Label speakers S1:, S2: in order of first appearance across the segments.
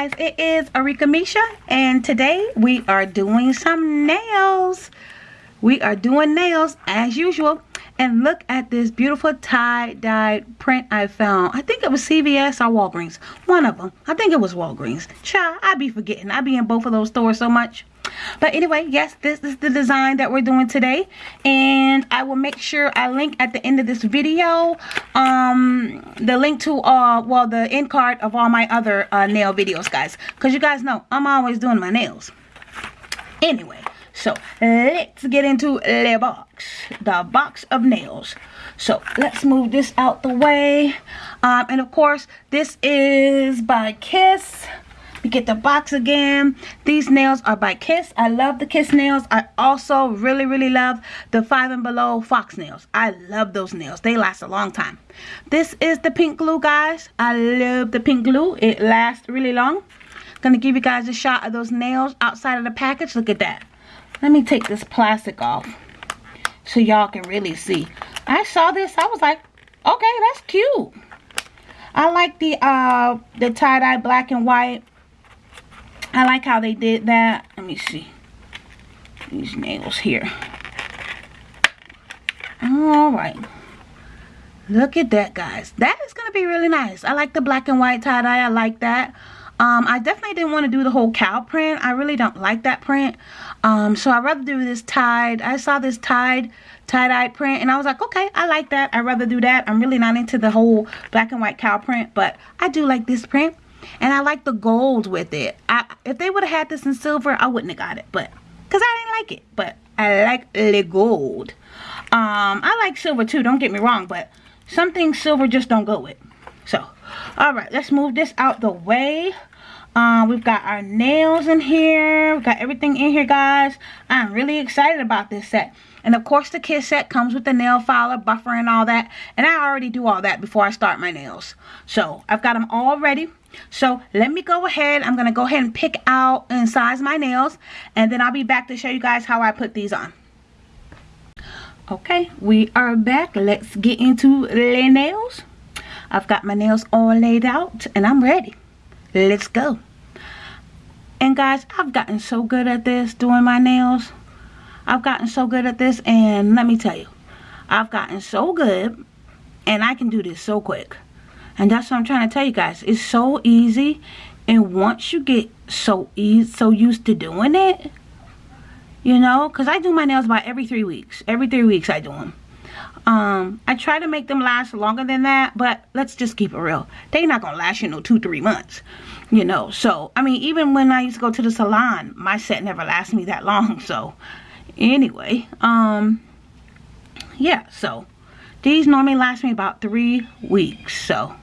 S1: guys it is Arika Misha and today we are doing some nails. We are doing nails as usual. And look at this beautiful tie-dyed print I found. I think it was CVS or Walgreens. One of them I think it was Walgreens. Child, I be forgetting. I be in both of those stores so much but anyway yes this is the design that we're doing today. And i will make sure i link at the end of this video um the link to uh well the end card of all my other uh, nail videos guys. Because you guys know i'm always doing my nails. Anyway so let's get into the box the box of nails. So let's move this out the way. Um and of course this is by kiss we get the box again. These nails are by Kiss. I love the Kiss nails. I also really, really love the Five and Below Fox nails. I love those nails. They last a long time. This is the pink glue, guys. I love the pink glue. It lasts really long. Gonna give you guys a shot of those nails outside of the package. Look at that. Let me take this plastic off so y'all can really see. I saw this. I was like, okay, that's cute. I like the uh the tie-dye black and white I like how they did that. Let me see. These nails here. Alright. Look at that, guys. That is going to be really nice. I like the black and white tie-dye. I like that. Um, I definitely didn't want to do the whole cow print. I really don't like that print. Um, so I'd rather do this tied. I saw this tied tie-dye print and I was like, okay, I like that. I'd rather do that. I'm really not into the whole black and white cow print, but I do like this print. And I like the gold with it. I, if they would have had this in silver, I wouldn't have got it. But, because I didn't like it. But I like the gold. Um, I like silver too, don't get me wrong. But some things silver just don't go with. So, alright, let's move this out the way. Um, we've got our nails in here. We've got everything in here, guys. I'm really excited about this set. And of course, the kit set comes with the nail filer, buffer, and all that. And I already do all that before I start my nails. So, I've got them all ready. So, let me go ahead. I'm going to go ahead and pick out and size my nails. And then I'll be back to show you guys how I put these on. Okay, we are back. Let's get into the nails. I've got my nails all laid out and I'm ready. Let's go. And guys, I've gotten so good at this, doing my nails. I've gotten so good at this, and let me tell you, I've gotten so good, and I can do this so quick. And that's what I'm trying to tell you guys. It's so easy, and once you get so easy, so used to doing it, you know, because I do my nails about every three weeks. Every three weeks I do them. Um, I try to make them last longer than that, but let's just keep it real. They're not going to last, you know, two, three months, you know. So, I mean, even when I used to go to the salon, my set never lasted me that long. So, anyway, um, yeah, so these normally last me about three weeks. So,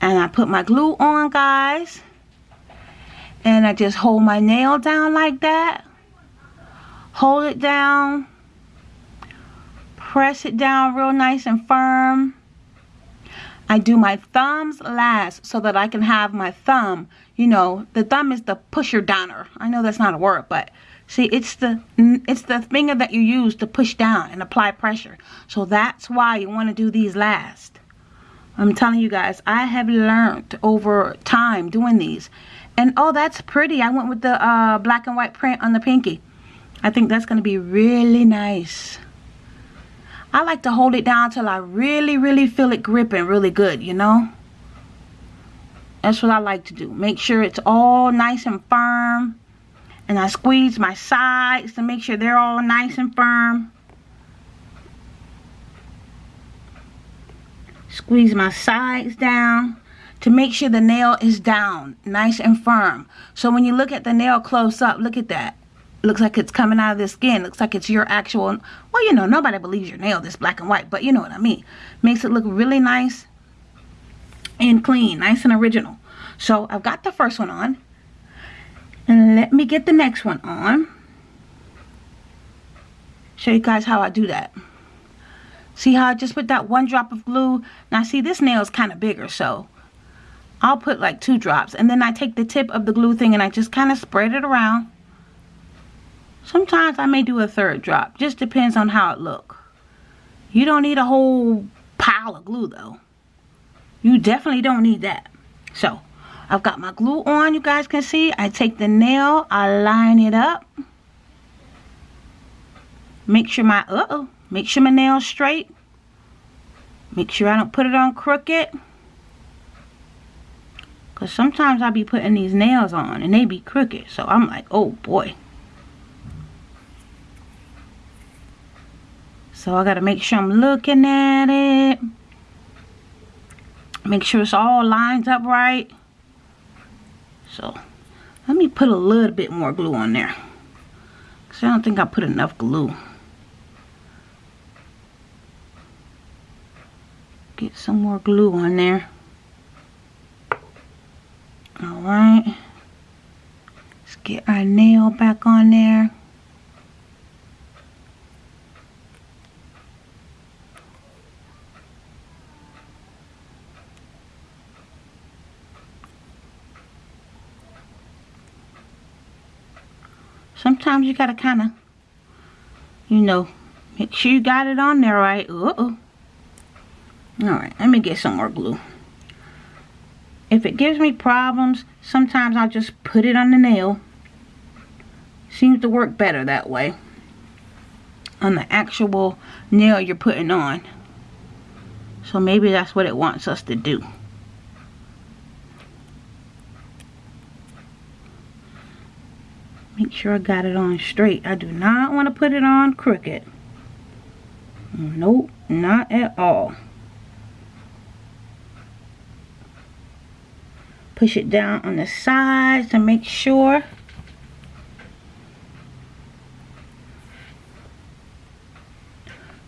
S1: and I put my glue on, guys. And I just hold my nail down like that. Hold it down press it down real nice and firm. I do my thumbs last so that I can have my thumb, you know, the thumb is the pusher downer. I know that's not a word, but see, it's the it's the finger that you use to push down and apply pressure. So that's why you want to do these last. I'm telling you guys, I have learned over time doing these. And oh, that's pretty. I went with the uh, black and white print on the pinky. I think that's going to be really nice. I like to hold it down till I really, really feel it gripping really good, you know. That's what I like to do. Make sure it's all nice and firm. And I squeeze my sides to make sure they're all nice and firm. Squeeze my sides down to make sure the nail is down nice and firm. So when you look at the nail close up, look at that. Looks like it's coming out of the skin. Looks like it's your actual well you know nobody believes your nail this black and white but you know what I mean. Makes it look really nice and clean nice and original. So I've got the first one on. And let me get the next one on. Show you guys how I do that see how I just put that one drop of glue now see this nail is kind of bigger so I'll put like two drops and then I take the tip of the glue thing and I just kind of spread it around Sometimes I may do a third drop. Just depends on how it look. You don't need a whole pile of glue though. You definitely don't need that. So, I've got my glue on, you guys can see. I take the nail, I line it up. Make sure my, uh-oh, make sure my nail's straight. Make sure I don't put it on crooked. Because sometimes I'll be putting these nails on and they be crooked. So I'm like, oh boy. So I got to make sure I'm looking at it. Make sure it's all lined up right. So let me put a little bit more glue on there. Because I don't think I put enough glue. Get some more glue on there. Alright. Let's get our nail back on there. sometimes you gotta kind of, you know, make sure you got it on there right. Uh-oh. Alright, let me get some more glue. If it gives me problems, sometimes I'll just put it on the nail. Seems to work better that way. On the actual nail you're putting on. So maybe that's what it wants us to do. Make sure I got it on straight. I do not want to put it on crooked. Nope, not at all. Push it down on the sides to make sure.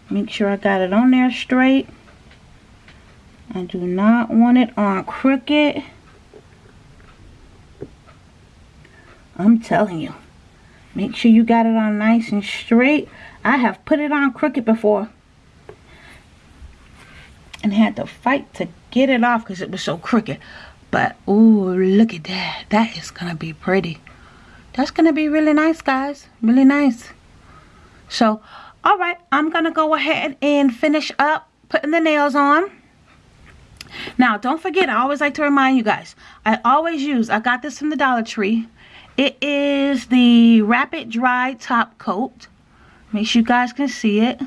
S1: Make sure I got it on there straight. I do not want it on crooked. I'm telling you. Make sure you got it on nice and straight. I have put it on crooked before. And had to fight to get it off because it was so crooked. But, ooh, look at that. That is going to be pretty. That's going to be really nice, guys. Really nice. So, alright. I'm going to go ahead and finish up putting the nails on. Now, don't forget, I always like to remind you guys. I always use, I got this from the Dollar Tree. It is the Rapid Dry Top Coat. Make sure you guys can see it.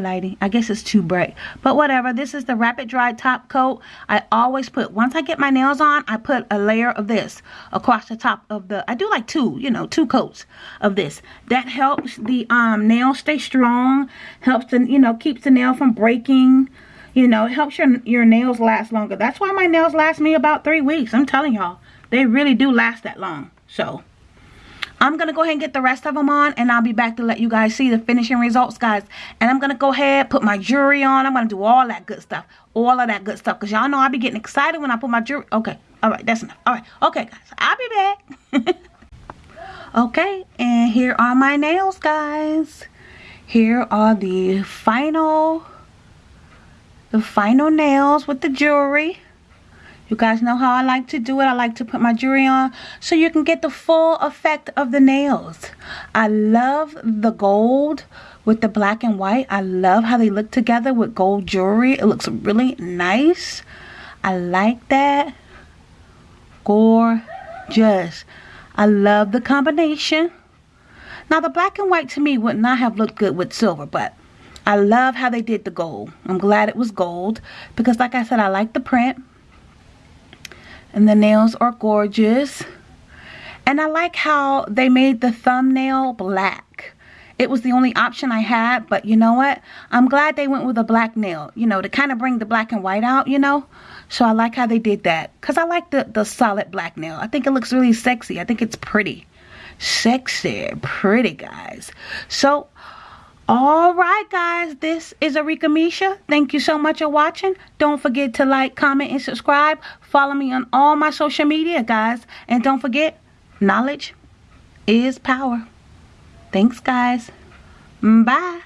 S1: Lighting. I guess it's too bright. But whatever. This is the Rapid Dry Top Coat. I always put, once I get my nails on, I put a layer of this across the top of the, I do like two, you know, two coats of this. That helps the um, nail stay strong. Helps the, you know, keeps the nail from breaking. You know, it helps your, your nails last longer. That's why my nails last me about three weeks. I'm telling y'all. They really do last that long. So, I'm going to go ahead and get the rest of them on. And I'll be back to let you guys see the finishing results, guys. And I'm going to go ahead, put my jewelry on. I'm going to do all that good stuff. All of that good stuff. Because y'all know I'll be getting excited when I put my jewelry. Okay. All right. That's enough. All right. Okay, guys. I'll be back. okay. And here are my nails, guys. Here are the final, the final nails with the jewelry. You guys know how I like to do it. I like to put my jewelry on so you can get the full effect of the nails. I love the gold with the black and white. I love how they look together with gold jewelry. It looks really nice. I like that. Gorgeous. I love the combination. Now the black and white to me would not have looked good with silver, but I love how they did the gold. I'm glad it was gold because like I said, I like the print and the nails are gorgeous. And I like how they made the thumbnail black. It was the only option I had but you know what? I'm glad they went with a black nail you know to kind of bring the black and white out you know? So I like how they did that because I like the the solid black nail. I think it looks really sexy. I think it's pretty. Sexy pretty guys. So all right, guys, this is Arika Misha. Thank you so much for watching. Don't forget to like, comment, and subscribe. Follow me on all my social media, guys. And don't forget, knowledge is power. Thanks, guys. Bye.